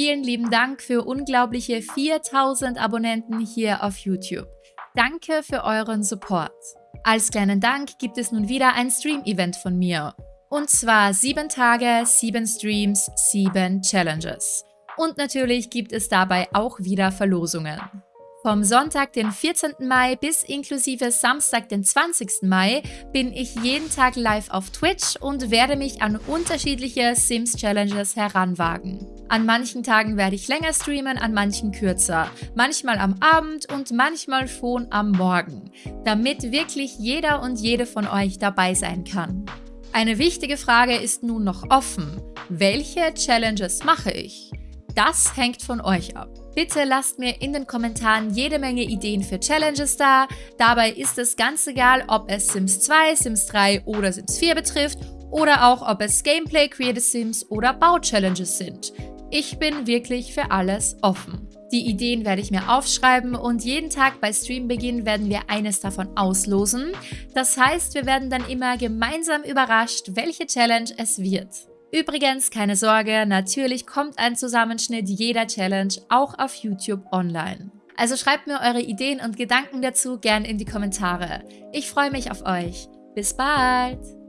Vielen lieben Dank für unglaubliche 4000 Abonnenten hier auf YouTube. Danke für euren Support. Als kleinen Dank gibt es nun wieder ein Stream-Event von mir. Und zwar 7 Tage, 7 Streams, 7 Challenges. Und natürlich gibt es dabei auch wieder Verlosungen. Vom Sonntag, den 14. Mai bis inklusive Samstag, den 20. Mai, bin ich jeden Tag live auf Twitch und werde mich an unterschiedliche Sims-Challenges heranwagen. An manchen Tagen werde ich länger streamen, an manchen kürzer. Manchmal am Abend und manchmal schon am Morgen, damit wirklich jeder und jede von euch dabei sein kann. Eine wichtige Frage ist nun noch offen. Welche Challenges mache ich? Das hängt von euch ab. Bitte lasst mir in den Kommentaren jede Menge Ideen für Challenges da. Dabei ist es ganz egal, ob es Sims 2, Sims 3 oder Sims 4 betrifft oder auch ob es Gameplay, Creative Sims oder Bau-Challenges sind. Ich bin wirklich für alles offen. Die Ideen werde ich mir aufschreiben und jeden Tag bei Streambeginn werden wir eines davon auslosen. Das heißt, wir werden dann immer gemeinsam überrascht, welche Challenge es wird. Übrigens, keine Sorge, natürlich kommt ein Zusammenschnitt jeder Challenge auch auf YouTube online. Also schreibt mir eure Ideen und Gedanken dazu gern in die Kommentare. Ich freue mich auf euch. Bis bald!